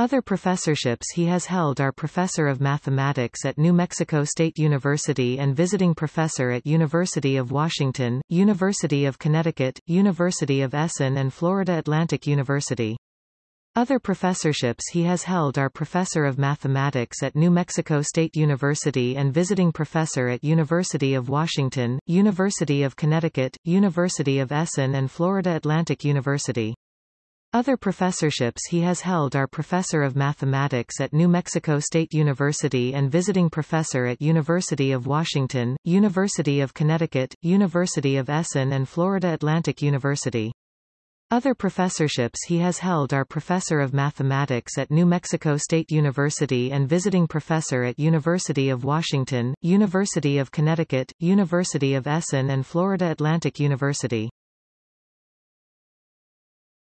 Other professorships he has held are Professor of Mathematics at New Mexico State University and Visiting Professor at University of Washington, University of Connecticut, University of Essen and Florida Atlantic University. Other professorships he has held are Professor of Mathematics at New Mexico State University and Visiting Professor at University of Washington, University of Connecticut, University of Essen and Florida Atlantic University. Other professorships he has held are Professor of Mathematics at New Mexico State University and Visiting Professor at University of Washington, University of Connecticut, University of Essen and Florida Atlantic University. Other professorships he has held are Professor of Mathematics at New Mexico State University and Visiting Professor at University of Washington, University of Connecticut, University of Essen and Florida Atlantic University.